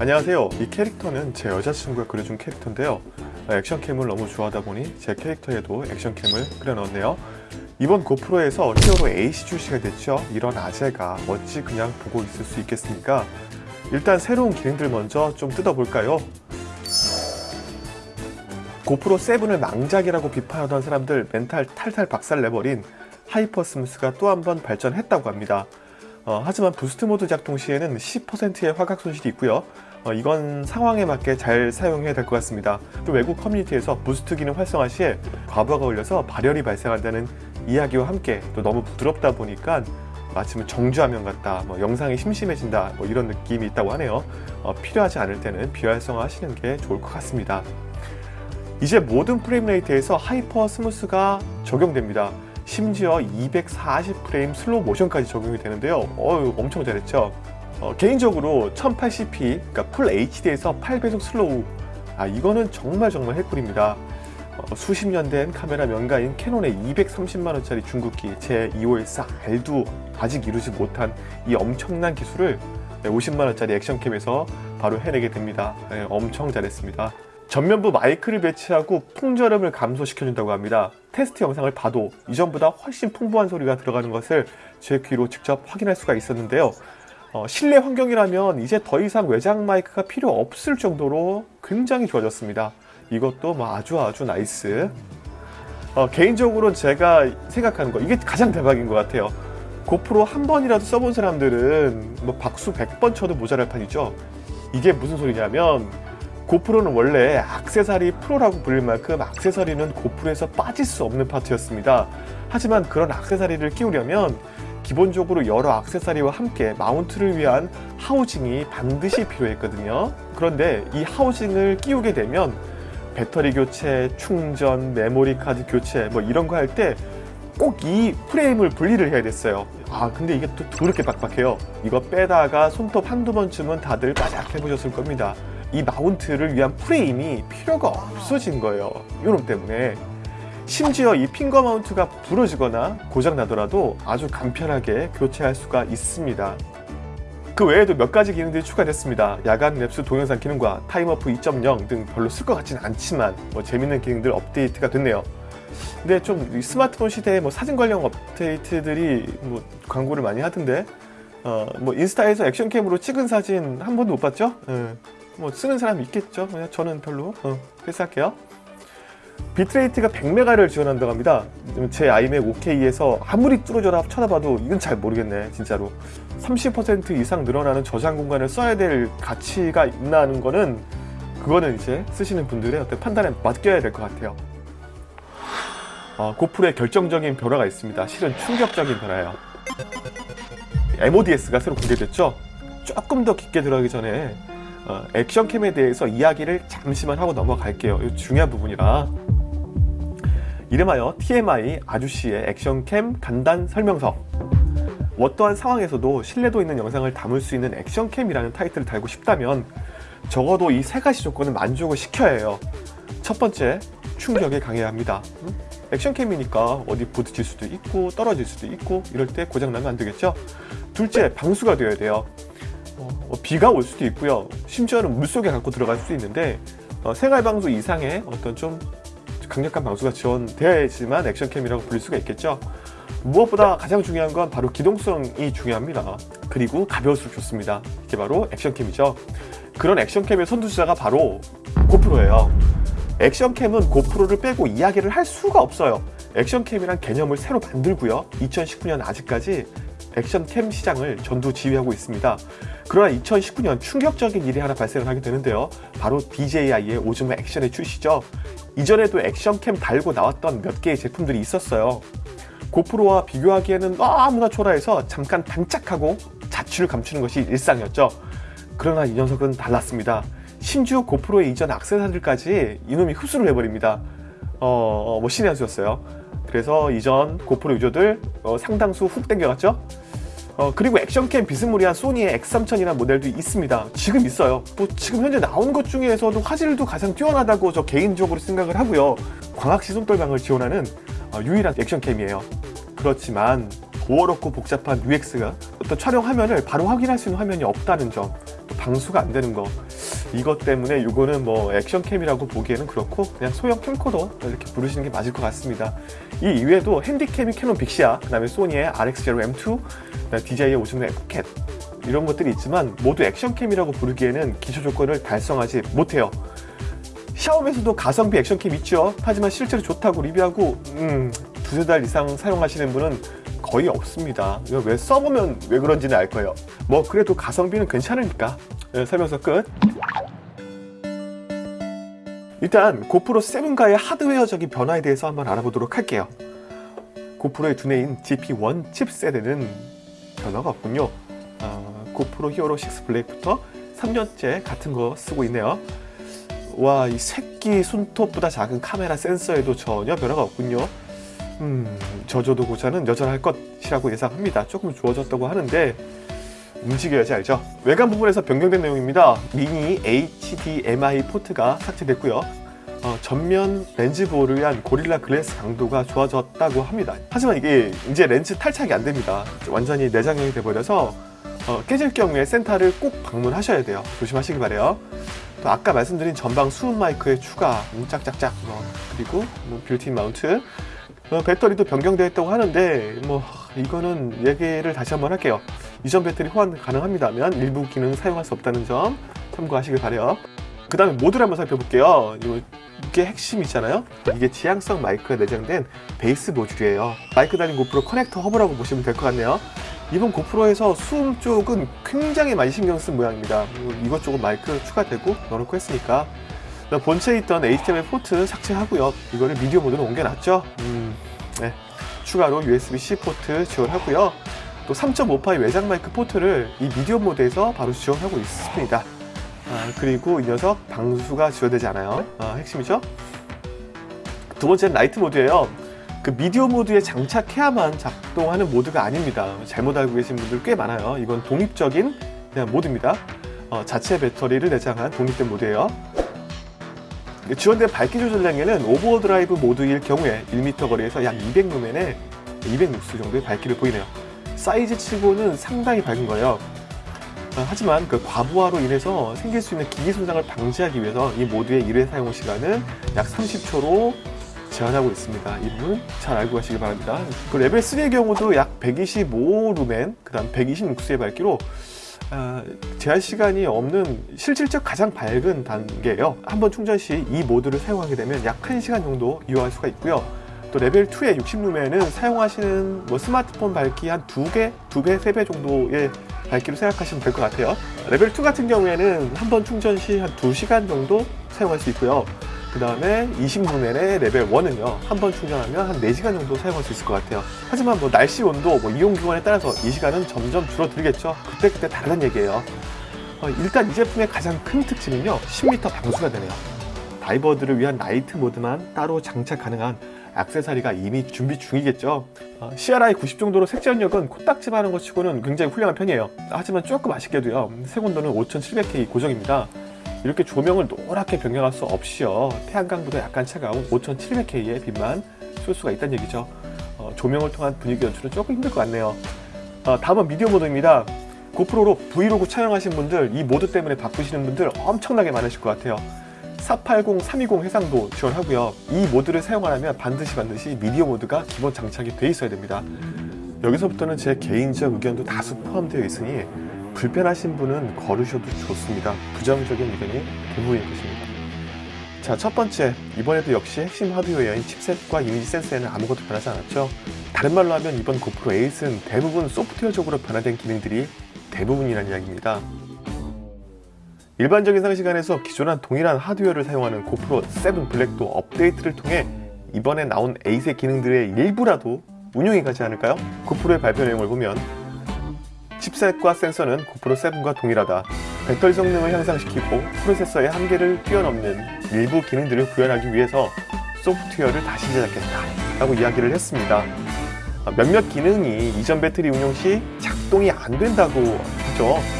안녕하세요. 이 캐릭터는 제 여자친구가 그려준 캐릭터인데요. action cam을 너무 좋아하다 보니 제 캐릭터에도 action cam을 그려넣었네요. 이번 고프로에서 히어로 AC 출시가 됐죠. 이런 아재가 어찌 그냥 보고 있을 수 있겠습니까? 일단 새로운 기능들 먼저 좀 뜯어볼까요? 고프로 7을 망작이라고 비판하던 사람들 멘탈 탈탈 박살 내버린 HyperSmooth가 또 한 번 발전했다고 합니다. 어, 하지만 boost 모드 작동 시에는 10%의 화각 손실이 있고요 어, 이건 상황에 맞게 잘 사용해야 될 것 같습니다. 또 외국 커뮤니티에서 boost 기능 활성화 시에 과부하가 걸려서 발열이 발생한다는 이야기와 함께 또 너무 부드럽다 보니까 마치 정지화면 같다, 뭐 영상이 심심해진다 뭐 이런 느낌이 있다고 하네요. 어, 필요하지 않을 때는 비활성화 하시는 게 좋을 것 같습니다. 이제 모든 frame rate에서 HyperSmooth가 적용됩니다. 심지어 240프레임 슬로우 모션까지 적용이 되는데요. 어유 엄청 잘했죠? 어, 개인적으로 1080p 그러니까 full HD에서 8배속 slow. 아 이거는 정말 정말 핵꿀입니다. 어, 수십 년 된 카메라 명가인 캐논의 230만원짜리 중급기 EOS R도 아직 이루지 못한 이 엄청난 기술을 50만원짜리 action cam에서 바로 해내게 됩니다. 네, 엄청 잘했습니다. 전면부 마이크를 배치하고 풍절음을 감소시켜준다고 합니다. 테스트 영상을 봐도 이전보다 훨씬 풍부한 소리가 들어가는 것을 제 귀로 직접 확인할 수가 있었는데요 어, 실내 환경이라면 이제 더 이상 외장 마이크가 필요 없을 정도로 굉장히 좋아졌습니다. 이것도 뭐 아주 아주 nice. 어, 개인적으로 제가 생각하는 거 이게 가장 대박인 것 같아요. 고프로 한 번이라도 써본 사람들은 뭐 박수 100번 쳐도 모자랄 판이죠. 이게 무슨 소리냐면 고프로는 원래 악세사리 프로라고 불릴 만큼 악세사리는 고프로에서 빠질 수 없는 파트였습니다. 하지만 그런 악세사리를 끼우려면 기본적으로 여러 악세사리와 함께 마운트를 위한 하우징이 반드시 필요했거든요. 그런데 이 하우징을 끼우게 되면 배터리 교체, 충전, 메모리 카드 교체 뭐 이런 거 할 때 꼭 이 프레임을 분리를 해야 됐어요. 아 근데 이게 또 그렇게 빡빡해요. 이거 빼다가 손톱 한두 번쯤은 다들 빠작 해보셨을 겁니다. 이 마운트를 위한 프레임이 필요가 없어진 거예요. 요놈 때문에 심지어 이 finger mount가 부러지거나 고장나더라도 아주 간편하게 교체할 수가 있습니다. 그 외에도 몇 가지 기능들이 추가됐습니다. 야간 lapse 동영상 기능과 TimeWarp 2.0 등 별로 쓸 것 같지는 않지만 뭐 재밌는 기능들 업데이트가 됐네요. 근데 좀 스마트폰 시대에 뭐 사진 관련 업데이트들이 뭐 광고를 많이 하던데 어, 뭐 인스타에서 action cam으로 찍은 사진 한 번도 못 봤죠? 예. 뭐 쓰는 사람 있겠죠? 저는 별로 어, 패스할게요. 비트레이트가 100메가를 지원한다고 합니다. 제 아이맥 5K에서 아무리 뚫어져라 쳐다봐도 이건 잘 모르겠네 진짜로. 30% 이상 늘어나는 저장 공간을 써야 될 가치가 있나 하는 거는 그거는 이제 쓰시는 분들의 어떤 판단에 맡겨야 될 것 같아요. 어, 고프로의 결정적인 변화가 있습니다. 실은 충격적인 변화예요. MODS가 새로 공개됐죠? 조금 더 깊게 들어가기 전에 어, 액션캠에 대해서 이야기를 잠시만 하고 넘어갈게요. 이 중요한 부분이라 이름하여 TMI 아주씨의 액션캠 간단 설명서. 어떠한 상황에서도 신뢰도 있는 영상을 담을 수 있는 액션캠이라는 타이틀을 달고 싶다면 적어도 이 세 가지 조건을 만족을 시켜야 해요. 첫 번째, 충격에 강해야 합니다. 액션캠이니까 어디 부딪힐 수도 있고 떨어질 수도 있고 이럴 때 고장나면 안 되겠죠? 둘째, 방수가 되어야 돼요. 어, 뭐 비가 올 수도 있고요. 심지어는 물속에 갖고 들어갈 수도 있는데 어, 생활방수 이상의 어떤 좀 강력한 방수가 지원되어야 지만 액션캠이라고 불릴 수가 있겠죠. 무엇보다 가장 중요한 건 바로 기동성이 중요합니다. 그리고 가벼울수록 좋습니다. 이게 바로 액션캠이죠. 그런 액션캠의 선두주자가 바로 고프로예요. 액션캠은 고프로를 빼고 이야기를 할 수가 없어요. 액션캠이란 개념을 새로 만들고요. 2019년 아직까지 액션캠 시장을 전두 지휘하고 있습니다. 그러나 2019년 충격적인 일이 하나 발생을 하게 되는데요. 바로 DJI의 오즈마 액션의 출시죠. 이전에도 액션캠 달고 나왔던 몇 개의 제품들이 있었어요. 고프로와 비교하기에는 너무나 초라해서 잠깐 단짝하고 자취를 감추는 것이 일상이었죠. 그러나 이 녀석은 달랐습니다. 심지어 고프로의 이전 악세사들까지 이놈이 흡수를 해버립니다. 어, 어, 뭐 신의 한 수였어요 그래서 이전 고프로 유저들 어, 상당수 훅 땡겨갔죠? 어, 그리고 액션캠 비스무리한 소니의 X3000이라는 모델도 있습니다. 지금 있어요. 뭐 지금 현재 나온 것 중에서도 화질도 가장 뛰어나다고 저 개인적으로 생각을 하고요. 광학시 손떨방을 지원하는 어, 유일한 액션캠이에요. 그렇지만 도어롭고 복잡한 UX가 어떤 촬영 화면을 바로 확인할 수 있는 화면이 없다는 점 방수가 안 되는 거 이것 때문에 이거는 뭐 액션캠이라고 보기에는 그렇고 그냥 소형 캠코더 이렇게 부르시는 게 맞을 것 같습니다. 이 이외에도 핸디캠이 캐논 빅시아 그 다음에 소니의 RX0M2 DJI의 오즈의 포켓 이런 것들이 있지만 모두 액션캠이라고 부르기에는 기초 조건을 달성하지 못해요. 샤오미에서도 가성비 액션캠 있죠. 하지만 실제로 좋다고 리뷰하고 음, 두세 달 이상 사용하시는 분은 거의 없습니다. 왜 써보면 왜 그런지는 알 거예요. 뭐 그래도 가성비는 괜찮으니까. 네, 설명서 끝 일단 고프로 7과의 하드웨어적인 변화에 대해서 한번 알아보도록 할게요 고프로의 두뇌인 GP1 칩셋에는 변화가 없군요 어, 고프로 히어로 6 블랙부터 3년째 같은 거 쓰고 있네요 와, 이 새끼 손톱보다 작은 카메라 센서에도 전혀 변화가 없군요. 음, 저조도 고자는 여전할 것이라고 예상합니다. 조금 좋아졌다고 하는데 움직여야지 알죠? 외관 부분에서 변경된 내용입니다. 미니 HDMI 포트가 삭제됐고요. 어, 전면 렌즈 보호를 위한 고릴라 글래스 강도가 좋아졌다고 합니다. 하지만 이게 이제 렌즈 탈착이 안 됩니다. 완전히 내장형이 돼버려서 어, 깨질 경우에 센터를 꼭 방문하셔야 돼요. 조심하시기 바래요. 또 아까 말씀드린 전방 수음 마이크의 추가, 음, 짝짝짝, 뭐, 그리고 뭐 built-in mount, 어, 배터리도 변경되었다고 하는데 뭐 이거는 얘기를 다시 한번 할게요. 이전 배터리 호환 가능합니다만 일부 기능 사용할 수 없다는 점 참고하시길 바래요. 그 다음에 모드를 한번 살펴볼게요. 이게 핵심이잖아요. 이게 지향성 마이크가 내장된 베이스 모듈이에요. 마이크 달린 고프로 커넥터 허브라고 보시면 될 것 같네요. 이번 고프로에서 수음 쪽은 굉장히 많이 신경 쓴 모양입니다. 이것저것 마이크 추가되고 넣어놓고 했으니까 본체에 있던 HDMI 포트 삭제하고요. 이거를 미디어 모드로 옮겨놨죠. 음, 네. 추가로 USB-C 포트 지원하고요. 또 3.5파이 외장 마이크 포트를 이 미디어 모드에서 바로 지원하고 있습니다. 아, 그리고 이 녀석 방수가 지원되지 않아요. 아, 핵심이죠. 두 번째는 라이트 모드예요. 그 미디어 모드에 장착해야만 작동하는 모드가 아닙니다. 잘못 알고 계신 분들 꽤 많아요. 이건 독립적인 그냥 모드입니다. 어, 자체 배터리를 내장한 독립된 모드예요. 지원된 밝기 조절량에는 오버드라이브 모드일 경우에 1m 거리에서 약 200루멘에 200룩스 정도의 밝기를 보이네요. 사이즈 치고는 상당히 밝은 거예요. 어, 하지만 그 과부하로 인해서 생길 수 있는 기기 손상을 방지하기 위해서 이 모드의 1회 사용 시간은 약 30초로 제한하고 있습니다. 이 부분 잘 알고 가시기 바랍니다. 그 레벨 3의 경우도 약 125 루멘, 그 다음 126룩스의 밝기로 어, 제한 시간이 없는 실질적 가장 밝은 단계예요. 한번 충전 시 이 모드를 사용하게 되면 약 1시간 정도 이용할 수가 있고요. 또 레벨 2의 60루멘은 사용하시는 뭐 스마트폰 밝기 한 2개, 2배, 3배 정도의 밝기로 생각하시면 될 것 같아요. 레벨 2 같은 경우에는 한 번 충전 시 한 2시간 정도 사용할 수 있고요. 그 다음에 20루멘의 레벨 1은요 한 번 충전하면 한 4시간 정도 사용할 수 있을 것 같아요 하지만 뭐 날씨 온도 뭐 이용 기간에 따라서 이 시간은 점점 줄어들겠죠 그때그때 다른 얘기예요 어, 일단 이 제품의 가장 큰 특징은요 10m 방수가 되네요 다이버들을 위한 라이트 모드만 따로 장착 가능한 액세서리가 이미 준비 중이겠죠. 어, CRI 90 정도로 색재현력은 코딱지만한 것 치고는 굉장히 훌륭한 편이에요. 하지만 조금 아쉽게도요 색온도는 5700K 고정입니다. 이렇게 조명을 노랗게 변경할 수 없어요 태양광보다 약간 차가운 5700K의 빛만 쏠 수가 있다는 얘기죠. 어, 조명을 통한 분위기 연출은 조금 힘들 것 같네요. 어, 다음은 미디어 모드입니다. 고프로로 브이로그 촬영하신 분들 이 모드 때문에 바쁘시는 분들 엄청나게 많으실 것 같아요 480, 320 해상도 지원하고요 이 모드를 사용하려면 반드시 반드시 미디어 모드가 기본 장착이 돼 있어야 됩니다 여기서부터는 제 개인적 의견도 다수 포함되어 있으니 불편하신 분은 걸으셔도 좋습니다. 부정적인 의견이 대부분일 것입니다. 자, 첫 번째, 이번에도 역시 핵심 하드웨어인 칩셋과 이미지 센서에는 아무것도 변하지 않았죠. 다른 말로 하면 이번 고프로 8은 대부분 소프트웨어적으로 변화된 기능들이 대부분이라는 이야기입니다. 일반적인 상시간에서 기존한 동일한 하드웨어를 사용하는 고프로 7 블랙도 업데이트를 통해 이번에 나온 8의 기능들의 일부라도 운용이 가지 않을까요? 고프로의 발표 내용을 보면 칩셋과 센서는 고프로 7과 동일하다. 배터리 성능을 향상시키고 프로세서의 한계를 뛰어넘는 일부 기능들을 구현하기 위해서 소프트웨어를 다시 제작했다 라고 이야기를 했습니다. 아, 몇몇 기능이 이전 배터리 운용 시 작동이 안 된다고 하죠.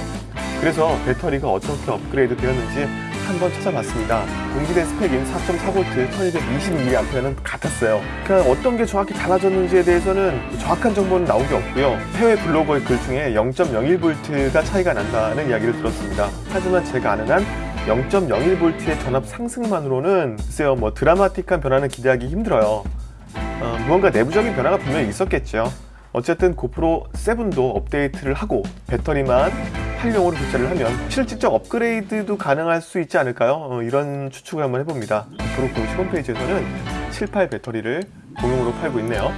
그래서 배터리가 어떻게 업그레이드 되었는지 한번 찾아봤습니다. 공개된 스펙인 4.4V 1220mAh는 같았어요. 그냥 어떤 게 정확히 달라졌는지에 대해서는 정확한 정보는 나온 게 없고요. 해외 블로거의 글 중에 0.01V가 차이가 난다는 이야기를 들었습니다. 하지만 제가 아는 한 0.01V의 전압 상승만으로는 글쎄요 뭐 드라마틱한 변화는 기대하기 힘들어요. 어, 무언가 내부적인 변화가 분명히 있었겠죠. 어쨌든 고프로 7도 업데이트를 하고 배터리만 8용으로 교체를 하면 실질적 업그레이드도 가능할 수 있지 않을까요? 어, 이런 추측을 한번 해봅니다. 고프로 공식 홈페이지에서는 7, 8 배터리를 공용으로 팔고 있네요.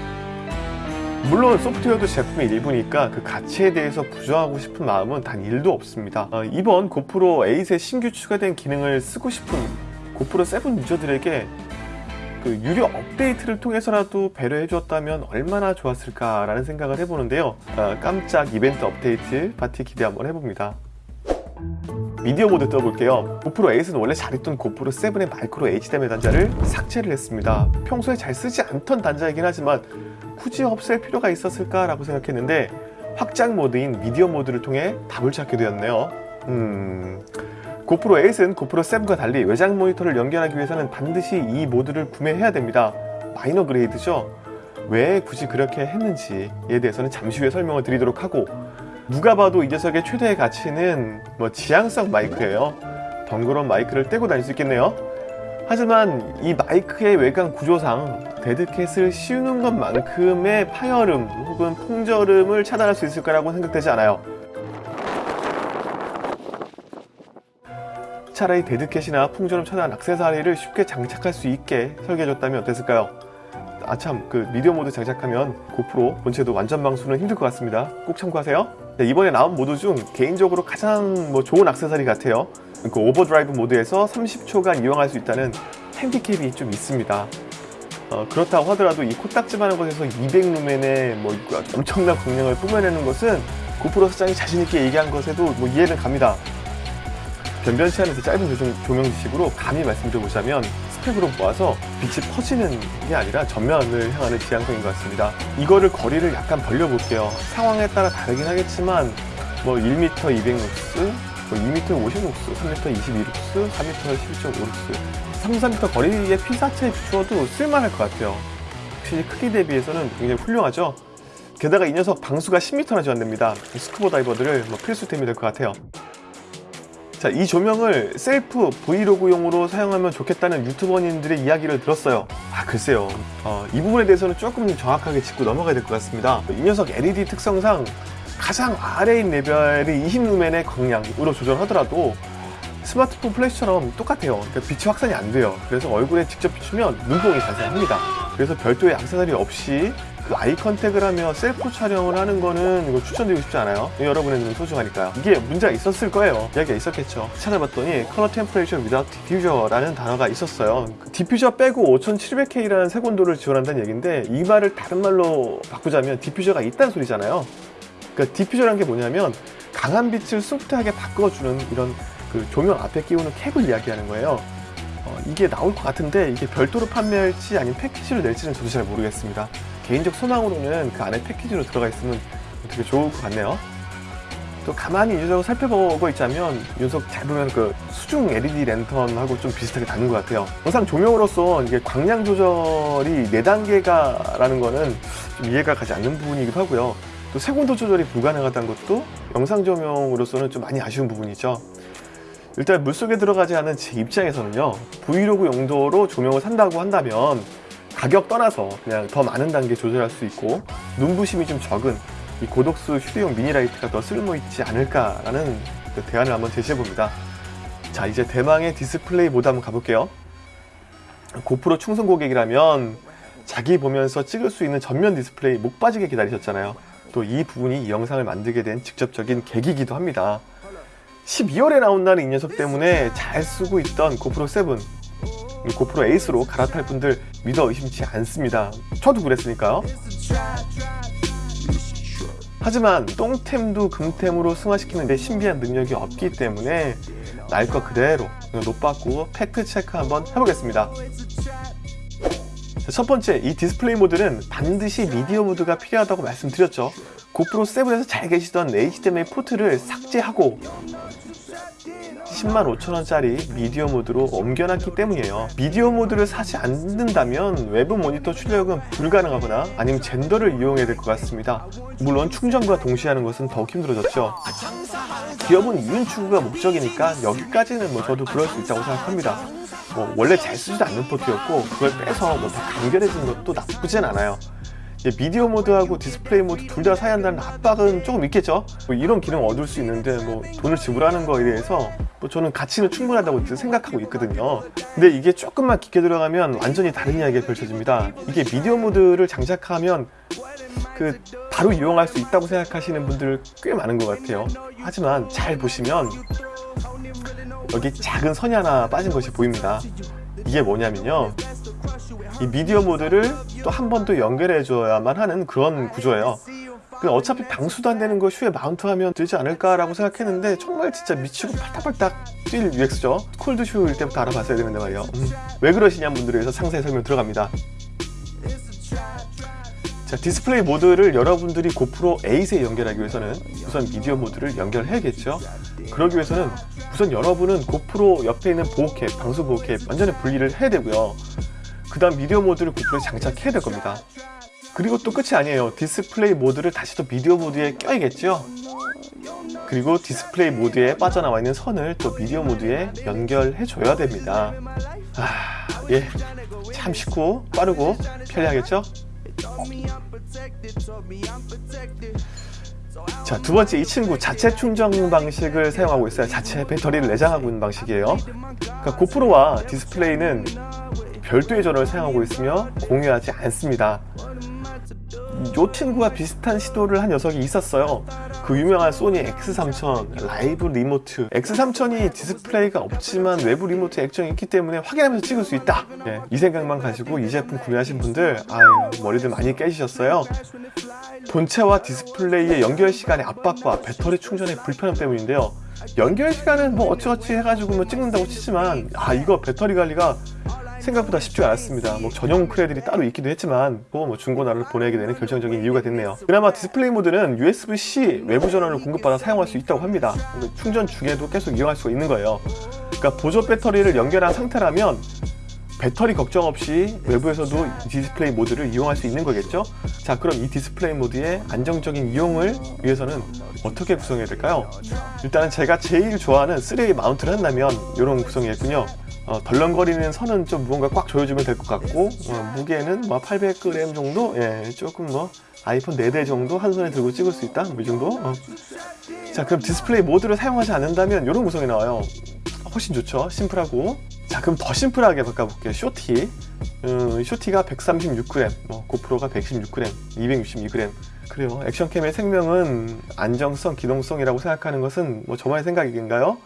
물론 소프트웨어도 제품의 일부니까 그 가치에 대해서 부정하고 싶은 마음은 단 1도 없습니다. 어, 이번 고프로 8에 신규 추가된 기능을 쓰고 싶은 고프로 7 유저들에게 그 유료 업데이트를 통해서라도 배려해 주었다면 얼마나 좋았을까라는 생각을 해보는데요. 어, 깜짝 이벤트 업데이트 파티 기대 한번 해봅니다. 미디어 모드 떠볼게요. 고프로 8은 원래 잘 있던 고프로 7의 마이크로 HDMI 단자를 삭제를 했습니다. 평소에 잘 쓰지 않던 단자이긴 하지만 굳이 없앨 필요가 있었을까라고 생각했는데 확장 모드인 미디어 모드를 통해 답을 찾게 되었네요. 음... 고프로 8은 고프로 7과 달리 외장 모니터를 연결하기 위해서는 반드시 이 모드를 구매해야 됩니다. minor grade죠? 왜 굳이 그렇게 했는지에 대해서는 잠시 후에 설명을 드리도록 하고 누가 봐도 이 녀석의 최대의 가치는 뭐 지향성 마이크예요. 덩그런 마이크를 떼고 다닐 수 있겠네요. 하지만 이 마이크의 외관 구조상 deadcat을 씌우는 것만큼의 파열음 혹은 풍절음을 차단할 수 있을 거라고 생각되지 않아요. 차라리 deadcat이나 풍절음 차단 액세서리를 쉽게 장착할 수 있게 설계해줬다면 어땠을까요? 아참 그 미디어 모드 장착하면 고프로 본체도 완전 방수는 힘들 것 같습니다. 꼭 참고하세요. 네, 이번에 나온 모드 중 개인적으로 가장 뭐 좋은 액세서리 같아요. 그 오버드라이브 모드에서 30초간 이용할 수 있다는 핸디캡이 좀 있습니다. 어, 그렇다고 하더라도 이 코딱지만한 곳에서 200루멘의 뭐 엄청난 광량을 뿜어내는 것은 고프로 사장이 자신있게 얘기한 것에도 뭐 이해는 갑니다 변변치 않은 그 짧은 조정, 조명 지식으로 감히 말씀드려보자면 스펙으로 모아서 빛이 퍼지는 게 아니라 전면을 향하는 지향성인 것 같습니다. 이거를 거리를 약간 벌려볼게요. 상황에 따라 다르긴 하겠지만 뭐 1m 200룩스, 뭐 2m 50룩스, 3m 22룩스, 4m 11.5룩스 3, 4m 거리의 피사체에 비추어도 쓸만할 것 같아요. 확실히 크기 대비해서는 굉장히 훌륭하죠. 게다가 이 녀석 방수가 10m나 지원됩니다. 스쿠버 다이버들을 뭐 필수템이 될 것 같아요. 자, 이 조명을 셀프 브이로그용으로 사용하면 좋겠다는 유튜버님들의 이야기를 들었어요. 아, 글쎄요. 어, 이 부분에 대해서는 조금 정확하게 짚고 넘어가야 될 것 같습니다. 이 녀석 LED 특성상 가장 아래인 레벨의 20루멘의 광량으로 조절하더라도 스마트폰 플래시처럼 똑같아요. 그러니까 빛이 확산이 안 돼요. 그래서 얼굴에 직접 비추면 눈뽕이 발생합니다. 그래서 별도의 액세서리 없이 그 eye contact을 하며 셀프 촬영을 하는 거는 이거 추천드리고 싶지 않아요? 여러분의 눈은 소중하니까요. 이게 문제가 있었을 거예요. 이야기가 있었겠죠. 찾아봤더니 color temperature without diffuser라는 단어가 있었어요. 그 디퓨저 빼고 5700K라는 색온도를 지원한다는 얘기인데 이 말을 다른 말로 바꾸자면 디퓨저가 있다는 소리잖아요. 그러니까 디퓨저란 게 뭐냐면 강한 빛을 소프트하게 바꿔주는 이런 그 조명 앞에 끼우는 캡을 이야기하는 거예요. 어, 이게 나올 것 같은데 이게 별도로 판매할지 아니면 패키지로 낼지는 저도 잘 모르겠습니다 개인적 소망으로는 그 안에 패키지로 들어가 있으면 되게 좋을 것 같네요. 또 가만히 유저적으로 살펴보고 있자면 이 녀석 잘 보면 그 수중 LED 랜턴하고 좀 비슷하게 다른 것 같아요. 영상 조명으로서 이게 광량 조절이 4단계가 라는 거는 좀 이해가 가지 않는 부분이기도 하고요. 또 색온도 조절이 불가능하다는 것도 영상 조명으로서는 좀 많이 아쉬운 부분이죠. 일단 물속에 들어가지 않은 제 입장에서는요 브이로그 용도로 조명을 산다고 한다면 가격 떠나서 그냥 더 많은 단계 조절할 수 있고 눈부심이 좀 적은 이 Godox 휴대용 미니라이트가 더 쓸모있지 않을까라는 그 대안을 한번 제시해봅니다. 자 이제 대망의 디스플레이 모드 한번 가볼게요. 고프로 충성 고객이라면 자기 보면서 찍을 수 있는 전면 디스플레이 목 빠지게 기다리셨잖아요. 또 이 부분이 이 영상을 만들게 된 직접적인 계기이기도 합니다. 12월에 나온다는 이 녀석 때문에 잘 쓰고 있던 고프로 7 고프로 8으로 갈아탈 분들 믿어 의심치 않습니다. 저도 그랬으니까요. 하지만 똥템도 금템으로 승화시키는 데 신비한 능력이 없기 때문에 날 것 그대로 노빠꾸 팩트 체크 한번 해보겠습니다. 첫 번째 이 디스플레이 모드는 반드시 미디어 모드가 필요하다고 말씀드렸죠. 고프로 7에서 잘 계시던 HDMI 포트를 삭제하고 10만 5천원짜리 미디어 모드로 옮겨놨기 때문이에요. 미디어 모드를 사지 않는다면 외부 모니터 출력은 불가능하거나 아니면 젠더를 이용해야 될 것 같습니다. 물론 충전과 동시에 하는 것은 더욱 힘들어졌죠. 기업은 이윤 추구가 목적이니까 여기까지는 뭐 저도 그럴 수 있다고 생각합니다. 뭐 원래 잘 쓰지도 않는 포트였고 그걸 빼서 뭐다 간결해진 것도 나쁘진 않아요 미디어 모드하고 디스플레이 모드 둘 다 사야 한다는 압박은 조금 있겠죠? 뭐 이런 기능 얻을 수 있는데 뭐 돈을 지불하는 거에 대해서 뭐 저는 가치는 충분하다고 생각하고 있거든요. 근데 이게 조금만 깊게 들어가면 완전히 다른 이야기가 펼쳐집니다. 이게 미디어 모드를 장착하면 그 바로 이용할 수 있다고 생각하시는 분들 꽤 많은 것 같아요. 하지만 잘 보시면 여기 작은 선이 하나 빠진 것이 보입니다. 이게 뭐냐면요 이 미디어 모드를 또 한 번 더 연결해 줘야만 하는 그런 구조예요. 그 어차피 방수도 안 되는 거 shoe에 mount하면 되지 않을까라고 생각했는데 정말 진짜 미치고 팔딱팔딱 뛸 UX죠. cold shoe일 때부터 알아봤어야 되는데 말이에요. 음, 왜 그러시냐 분들을 위해서 상세히 설명 들어갑니다. 자 디스플레이 모드를 여러분들이 고프로 8에 연결하기 위해서는 우선 미디어 모드를 연결해야겠죠. 그러기 위해서는 우선 여러분은 고프로 옆에 있는 보호캡, 방수 보호캡 완전히 분리를 해야 되고요 그 다음 미디어 모드를 고프로에 장착해야 될 겁니다 그리고 또 끝이 아니에요 디스플레이 모드를 다시 또 미디어 모드에 껴야겠죠 그리고 디스플레이 모드에 빠져나와 있는 선을 또 미디어 모드에 연결해 줘야 됩니다 아, 예, 참 쉽고 빠르고 편리하겠죠? 자, 두 번째 이 친구 자체 충전 방식을 사용하고 있어요. 자체 배터리를 내장하고 있는 방식이에요. 그러니까 고프로와 디스플레이는 별도의 전원을 사용하고 있으며 공유하지 않습니다. 이 친구와 비슷한 시도를 한 녀석이 있었어요. 그 유명한 소니 X3000 라이브 리모트 X3000이 디스플레이가 없지만 외부 리모트 액정이 있기 때문에 확인하면서 찍을 수 있다 예, 이 생각만 가지고 이 제품 구매하신 분들 아유 머리들 많이 깨지셨어요 본체와 디스플레이의 연결 시간의 압박과 배터리 충전의 불편함 때문인데요 연결 시간은 뭐 어찌어찌 해가지고 뭐 찍는다고 치지만 아 이거 배터리 관리가 생각보다 쉽지 않았습니다. 뭐 전용 cradle이 따로 있기도 했지만 뭐 중고나라를 보내게 되는 결정적인 이유가 됐네요. 그나마 디스플레이 모드는 USB-C 외부 전원을 공급받아 사용할 수 있다고 합니다. 충전 중에도 계속 이용할 수가 있는 거예요. 그러니까 보조 배터리를 연결한 상태라면 배터리 걱정 없이 외부에서도 디스플레이 모드를 이용할 수 있는 거겠죠? 자 그럼 이 디스플레이 모드의 안정적인 이용을 위해서는 어떻게 구성해야 될까요? 일단은 제가 제일 좋아하는 3A 마운트를 한다면 이런 구성이었군요 어, 덜렁거리는 선은 좀 무언가 꽉 조여주면 될 것 같고 어, 무게는 뭐 800g 정도? 예, 조금 뭐 아이폰 4대 정도 한 손에 들고 찍을 수 있다? 뭐 이 정도? 어. 자 그럼 디스플레이 모드를 사용하지 않는다면 이런 구성이 나와요 훨씬 좋죠 심플하고 자 그럼 더 심플하게 바꿔볼게요 Shorty 음, Shorty가 136g 뭐 고프로가 116g 262g 그래요 액션캠의 생명은 안정성 기동성이라고 생각하는 것은 뭐 저만의 생각인가요?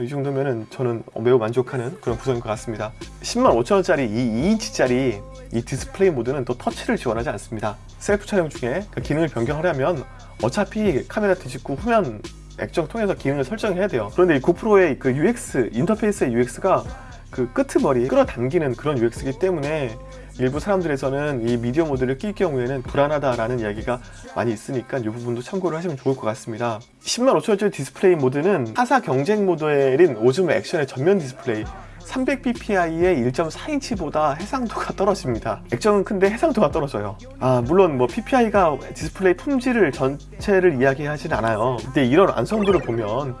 이 정도면은 저는 매우 만족하는 그런 구성인 것 같습니다. 10만 5천원짜리 이 2인치짜리 이 디스플레이 모드는 또 터치를 지원하지 않습니다. 셀프 촬영 중에 그 기능을 변경하려면 어차피 카메라 뒤집고 후면 액정 통해서 기능을 설정해야 돼요. 그런데 이 고프로의 그 UX 인터페이스의 UX가 그 끄트머리 끌어당기는 그런 UX이기 때문에 일부 사람들에서는 이 미디어 모드를 낄 경우에는 불안하다라는 이야기가 많이 있으니까 이 부분도 참고를 하시면 좋을 것 같습니다. 10만 5천원짜리 디스플레이 모드는 타사 경쟁 모델인 오즈모 액션의 전면 디스플레이 300ppi의 1.4인치보다 해상도가 떨어집니다. 액정은 큰데 해상도가 떨어져요. 아 물론 뭐 ppi가 디스플레이 품질을 전체를 이야기하진 않아요. 근데 이런 완성도를 보면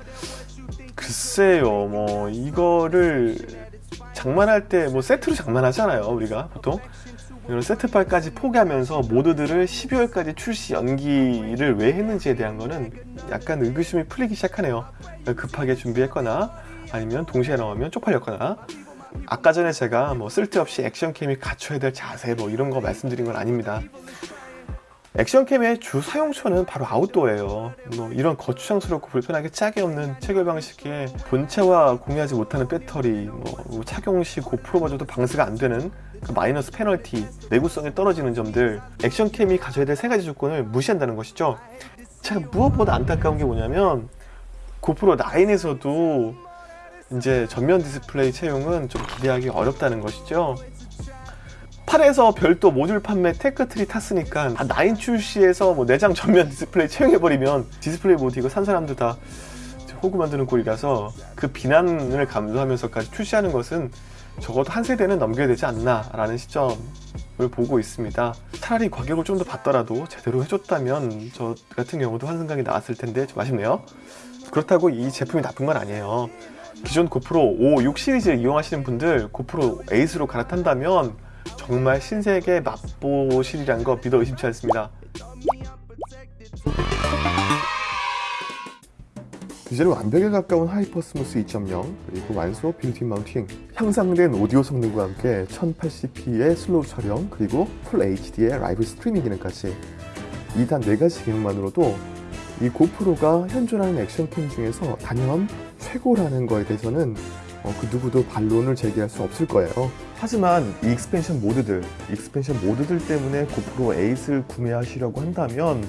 글쎄요 뭐 이거를 장만할 때 뭐 세트로 장만하잖아요 우리가 보통. 이런 세트빨까지 포기하면서 모드들을 12월까지 출시 연기를 왜 했는지에 대한 거는 약간 의구심이 풀리기 시작하네요. 급하게 준비했거나 아니면 동시에 나오면 쪽팔렸거나. 아까 전에 제가 뭐 쓸데없이 액션캠이 갖춰야 될 자세 뭐 이런 거 말씀드린 건 아닙니다 액션캠의 주 사용처는 바로 아웃도어예요. 뭐 이런 거추장스럽고 불편하게 짝이 없는 체결 방식에 본체와 공유하지 못하는 배터리 뭐 착용 시 고프로마저도 방수가 안 되는 그 마이너스 페널티 내구성이 떨어지는 점들 액션캠이 가져야 될 세 가지 조건을 무시한다는 것이죠. 제가 무엇보다 안타까운 게 뭐냐면 고프로 9에서도 이제 전면 디스플레이 채용은 좀 기대하기 어렵다는 것이죠 8에서 별도 모듈 판매 tech tree 탔으니까 9 출시에서 뭐 내장 전면 디스플레이 채용해버리면 디스플레이 모드 이거 산 사람들 다 호구 만드는 꼴이라서 그 비난을 감수하면서까지 출시하는 것은 적어도 한 세대는 넘겨야 되지 않나 라는 시점을 보고 있습니다. 차라리 가격을 좀 더 받더라도 제대로 해줬다면 저 같은 경우도 환승각이 나왔을 텐데 좀 아쉽네요. 그렇다고 이 제품이 나쁜 건 아니에요. 기존 고프로 5, 6 시리즈를 이용하시는 분들 고프로 에이스로 갈아탄다면 정말 신세계 맛보실이란 거 믿어 의심치 않습니다. 디젤 완벽에 가까운 HyperSmooth 2.0 그리고 완소 built-in mounting 향상된 오디오 성능과 함께 1080p의 슬로우 촬영 그리고 풀 HD의 라이브 스트리밍 기능까지 이 단 4가지 기능만으로도 이 고프로가 현존하는 액션캠 중에서 단연 최고라는 거에 대해서는 어, 그 누구도 반론을 제기할 수 없을 거예요. 하지만 이 expansion 모드들, expansion 모드들 때문에 고프로 8을 구매하시려고 한다면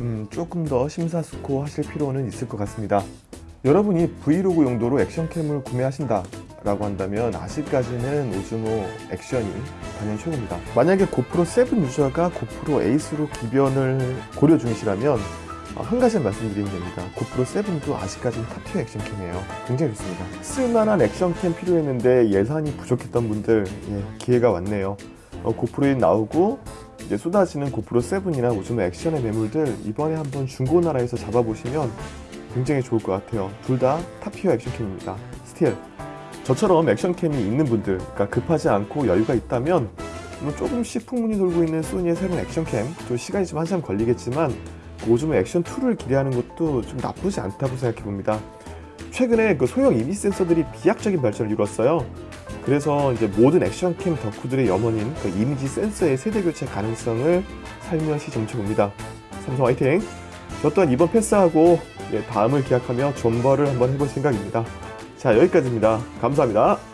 음, 조금 더 심사숙고 하실 필요는 있을 것 같습니다. 여러분이 브이로그 용도로 액션캠을 구매하신다 라고 한다면 아직까지는 오즈모 액션이 단연 최고입니다. 만약에 고프로 7 유저가 고프로 8으로 기변을 고려 중이시라면 어, 한 가지 말씀드리면 됩니다. 고프로 7도 아직까지는 탑티어 액션캠이에요. 굉장히 좋습니다. 쓸만한 액션캠 필요했는데 예산이 부족했던 분들 예, 기회가 왔네요. 어, 고프로에 나오고 이제 쏟아지는 고프로 7이나 오즈모 액션의 매물들 이번에 한번 중고나라에서 잡아보시면 굉장히 좋을 것 같아요. 둘 다 top tier 액션캠입니다. still 저처럼 액션캠이 있는 분들, 그러니까 급하지 않고 여유가 있다면 뭐 조금씩 풍문이 돌고 있는 소니의 새로운 액션캠, 또 시간이 좀 한참 걸리겠지만 오즈모 액션 2를 기대하는 것도 좀 나쁘지 않다고 생각해 봅니다. 최근에 그 소형 이미지 센서들이 비약적인 발전을 이뤘어요. 그래서 이제 모든 액션캠 덕후들의 염원인 그 이미지 센서의 세대 교체 가능성을 살며시 점쳐봅니다. 삼성 화이팅! 저 또한 이번 패스하고 예, 다음을 기약하며 존버를 한번 해볼 생각입니다. 자 여기까지입니다. 감사합니다.